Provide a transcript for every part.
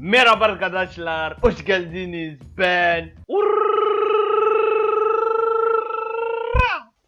Merhaba arkadaşlar, hoş geldiniz. Ben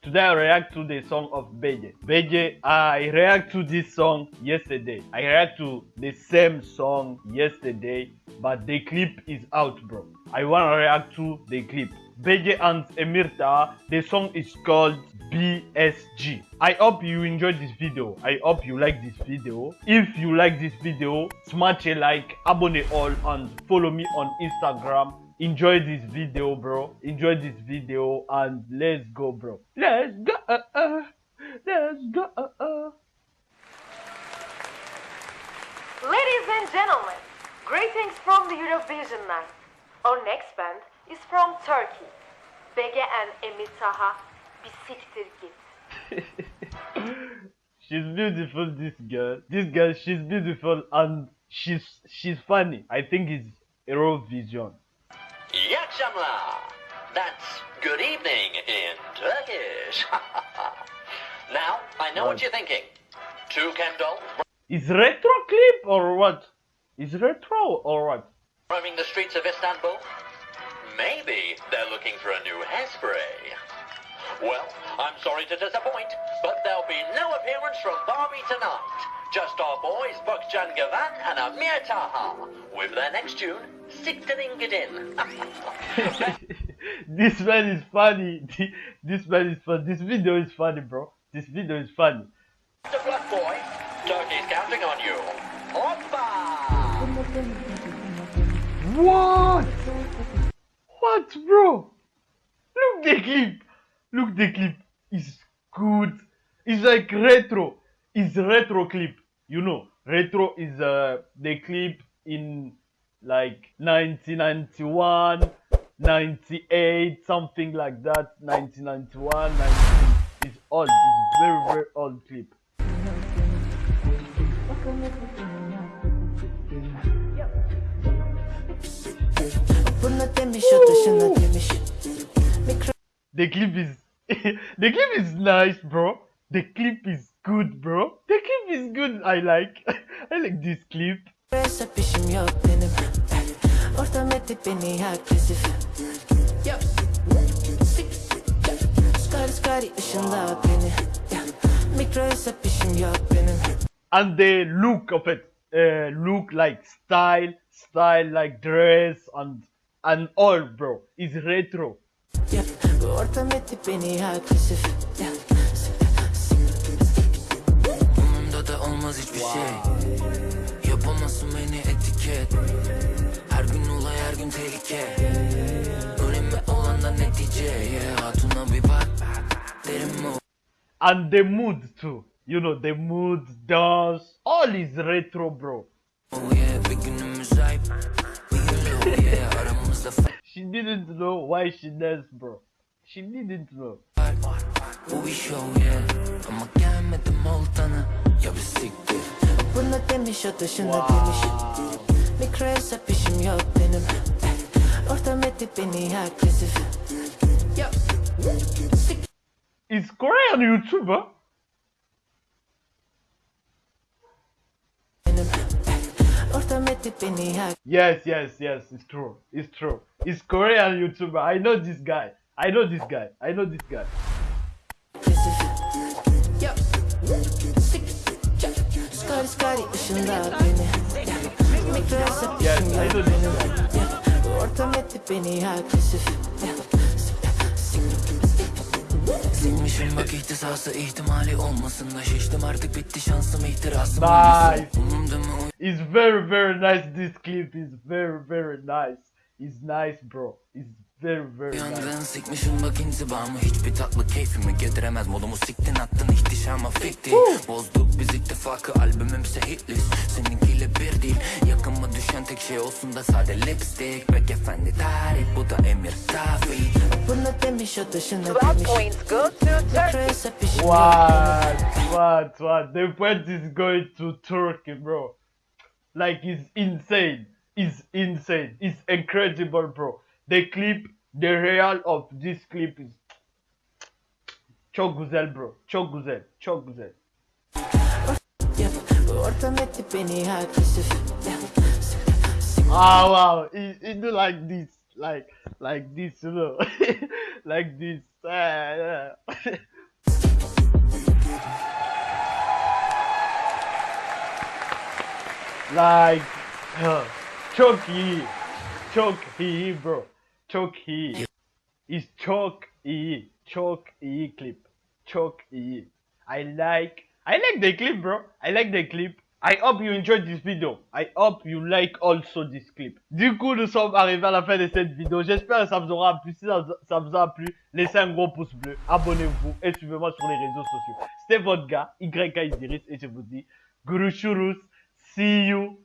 Today I react to the song of Beje. Beje, I react to this song yesterday. I react to the same song yesterday, but the clip is out, bro. I wanna react to the clip. Beje and Emirta, the song is called BSG. I hope you enjoyed this video. I hope you like this video. If you like this video, smash a like, abonne all, and follow me on Instagram. Enjoy this video, bro. Enjoy this video, and let's go, bro. Let's go. Uh, uh. Let's go. Uh, uh. Ladies and gentlemen, greetings from the Eurovision night. Our next band is from Turkey. Bege and Emir Taha, bir siktir git. she's beautiful, this girl. This girl, she's beautiful, and she's she's funny. I think it's Eurovision. İyi akşamlar. That's good evening in Turkish. now, I know what you're thinking. Two Kendall Is retro clip or what? Is retro or what? roaming the streets of Istanbul? Maybe they're looking for a new hairspray. Well, I'm sorry to disappoint, but there'll be no appearance from Barbie tonight. Just our boys Berkcan Güven and Amir Taha with their next tune, Siktirin Gidin. this man is funny. This man is fun. This video is funny, bro. This video is funny. Mr. Black Boy, Turkey's counting on you. Hoppa! What? What, bro? Look the clip. Look the clip. It's good. It's like retro. It's retro clip. You know, retro is uh the clip in like 1991, 98, something like that. 1991, 19. It's old. It's very very old clip. The clip is the clip is nice, bro. The clip is good, bro. The clip is good. I like. I like this clip. And the look of it, uh, look like style, style like dress and and all, bro. Is retro. Agresif da olmaz hiçbir şey Yapamazsın beni etiket Her gün olay her gün tehlike Önemli olan da netice yeah. Hatuna bir bak Derim mi And the mood too. You know the mood, dance, all is retro, bro. oh yeah Bir günümüz ayıp Şimdi didn't know why she danced bro. Şimdi didn't know. Bu iş o ya ama gelmedim oltana ya bir siktir. Buna demiş ateşinde demiş. Mikroyasa pişim yok benim. Ortam edip beni agresif. Is Korean YouTuber? Ortam etti beni Yes, yes, yes. It's true. It's true. It's Korean YouTuber. I know this guy. I know this guy. I know this guy. Yes, I know this guy. Ya. Ortam etti beni agresif Ya. Silmişim bak ihtisası ihtimali olmasın da şiştim artık bitti şansım ihtirasım Nice. Umumda mı It's very, very nice. This clip is very, very nice. It's nice, bro. It's very, very nice. Yandın sikmişim bak intibamı Hiçbir tatlı keyfimi getiremez Modumu siktin attın ihtişama fikti Bozduk biz ittifakı albümümse hitlist Seninkiyle bir değil Yakınma düşen tek şey olsun da sade lipstick Bek efendi tarih bu da emir tabi Buna demiş o 12 demiş What? What? What? The point is going to Turkey, bro. Like, it's insane. It's insane. It's incredible, bro. The clip, the real of this clip is çok güzel, bro. Çok güzel. Çok güzel. Ah wow, he, he do like this, like like this, you know, like this. Like uh, Chucky, bro, Chucky. It's Chucky, Chucky clip, Chucky. I like, I like the clip, bro. I like the clip. I hope you enjoyed this video. I hope you like also this clip. Du coup, nous sommes arrivés à la fin de cette vidéo. J'espère que ça vous aura plu. Si ça, ça vous a plu, laissez un gros pouce bleu, abonnez-vous et suivez-moi sur les réseaux sociaux. C'était votre gars, YK et je vous dis, Guru Shurus, see you.